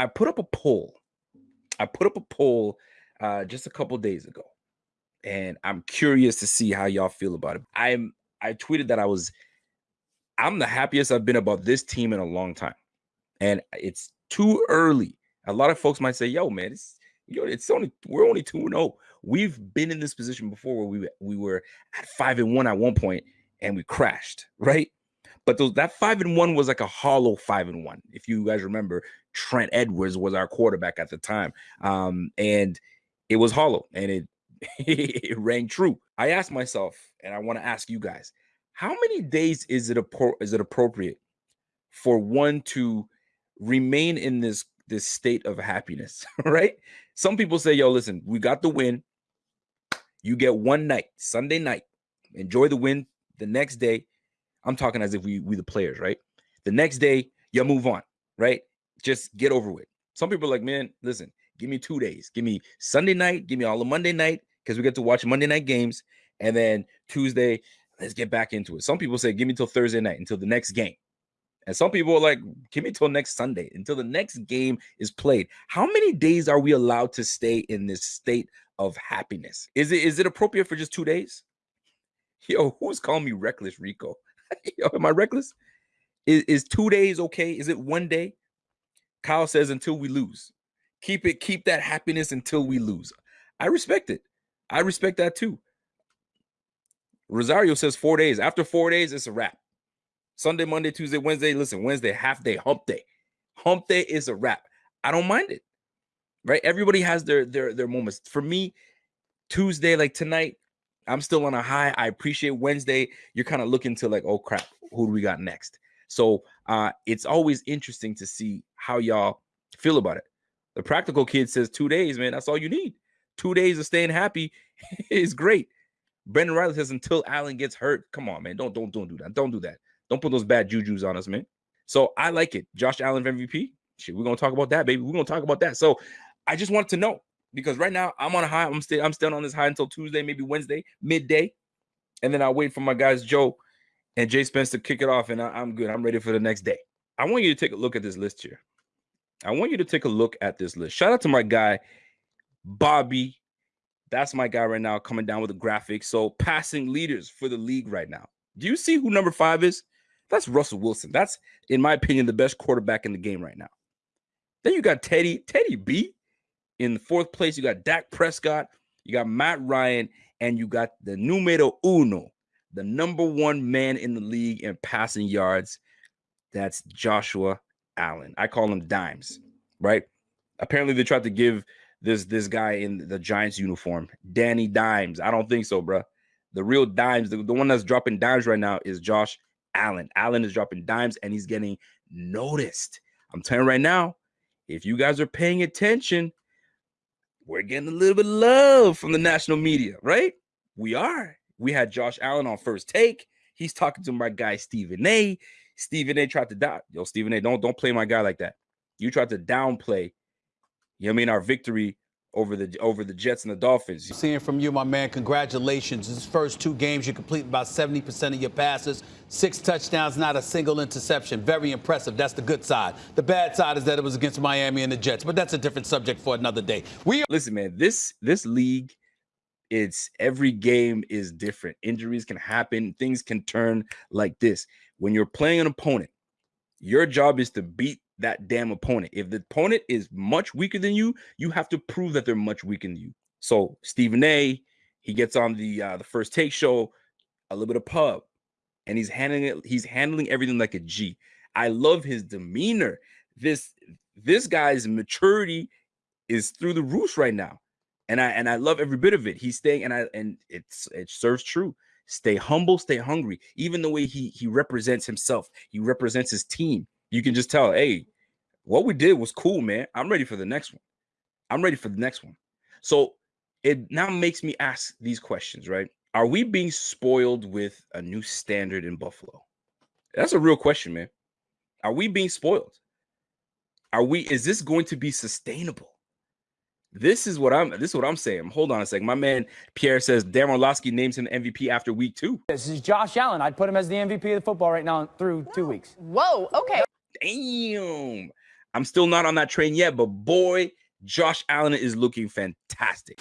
I put up a poll. I put up a poll uh, just a couple days ago, and I'm curious to see how y'all feel about it. I'm I tweeted that I was I'm the happiest I've been about this team in a long time, and it's too early. A lot of folks might say, "Yo, man, it's you know, it's only we're only two and zero. Oh. We've been in this position before where we we were at five and one at one point and we crashed, right? But those, that five and one was like a hollow five and one. If you guys remember, Trent Edwards was our quarterback at the time, um, and it was hollow, and it it rang true. I asked myself, and I want to ask you guys, how many days is it is it appropriate for one to remain in this this state of happiness, right? Some people say, "Yo, listen, we got the win. You get one night, Sunday night. Enjoy the win. The next day, I'm talking as if we we the players, right? The next day, you move on, right? Just get over with. Some people are like, man, listen, give me two days. Give me Sunday night, give me all the Monday night, because we get to watch Monday night games. And then Tuesday, let's get back into it. Some people say, give me till Thursday night until the next game. And some people are like, give me till next Sunday, until the next game is played. How many days are we allowed to stay in this state of happiness? Is it is it appropriate for just two days? Yo, who's calling me reckless, Rico? Yo, am I reckless? Is, is two days okay? Is it one day? Kyle says until we lose. Keep it, keep that happiness until we lose. I respect it. I respect that too. Rosario says four days. After four days, it's a wrap. Sunday, Monday, Tuesday, Wednesday. Listen, Wednesday, half day, hump day. Hump day is a wrap. I don't mind it. Right? Everybody has their their their moments. For me, Tuesday, like tonight, I'm still on a high. I appreciate Wednesday. You're kind of looking to like, oh crap, who do we got next? So uh it's always interesting to see how y'all feel about it. The practical kid says two days, man. That's all you need. Two days of staying happy is great. Brendan Riley says until Allen gets hurt. Come on, man. Don't don't don't do that. Don't do that. Don't put those bad juju's on us, man. So I like it. Josh Allen MVP. Shit, we're gonna talk about that, baby. We're gonna talk about that. So I just wanted to know because right now I'm on a high. I'm still I'm still on this high until Tuesday, maybe Wednesday, midday, and then I'll wait for my guys Joe and Jay Spence to kick it off, and I, am good. I'm ready for the next day. I want you to take a look at this list here. I want you to take a look at this list. Shout out to my guy Bobby. That's my guy right now coming down with the graphic. So passing leaders for the league right now. Do you see who number five is? That's Russell Wilson. That's, in my opinion, the best quarterback in the game right now. Then you got Teddy, Teddy B in the fourth place. You got Dak Prescott, you got Matt Ryan, and you got the numero uno, the number one man in the league in passing yards. That's Joshua Allen. I call him Dimes, right? Apparently, they tried to give this this guy in the Giants uniform Danny Dimes. I don't think so, bro. The real dimes, the, the one that's dropping dimes right now is Josh Allen. Allen is dropping dimes and he's getting noticed. I'm telling you right now, if you guys are paying attention, we're getting a little bit of love from the national media, right? We are. We had Josh Allen on first take. He's talking to my guy Stephen A. Stephen A. tried to die. Yo, Stephen A. Don't don't play my guy like that. You tried to downplay. You know I mean? Our victory over the over the Jets and the Dolphins. Seeing from you, my man, congratulations. These first two games, you complete about 70% of your passes, six touchdowns, not a single interception. Very impressive. That's the good side. The bad side is that it was against Miami and the Jets, but that's a different subject for another day. We listen, man. This this league, it's every game is different. Injuries can happen. Things can turn like this. When you're playing an opponent, your job is to beat that damn opponent. If the opponent is much weaker than you, you have to prove that they're much weaker than you. So Stephen A, he gets on the uh, the first take show, a little bit of pub, and he's handling it. He's handling everything like a G. I love his demeanor. This this guy's maturity is through the roof right now, and I and I love every bit of it. He's staying, and I and it's it serves true. Stay humble, stay hungry. Even the way he he represents himself, he represents his team you can just tell, hey, what we did was cool, man. I'm ready for the next one. I'm ready for the next one. So it now makes me ask these questions, right? Are we being spoiled with a new standard in Buffalo? That's a real question, man. Are we being spoiled? Are we is this going to be sustainable? This is what I'm this is what I'm saying. Hold on a second. My man Pierre says Dan Orlovsky names him MVP after week two. This is Josh Allen. I'd put him as the MVP of the football right now through two weeks. Whoa, okay. Damn. I'm still not on that train yet, but boy, Josh Allen is looking fantastic.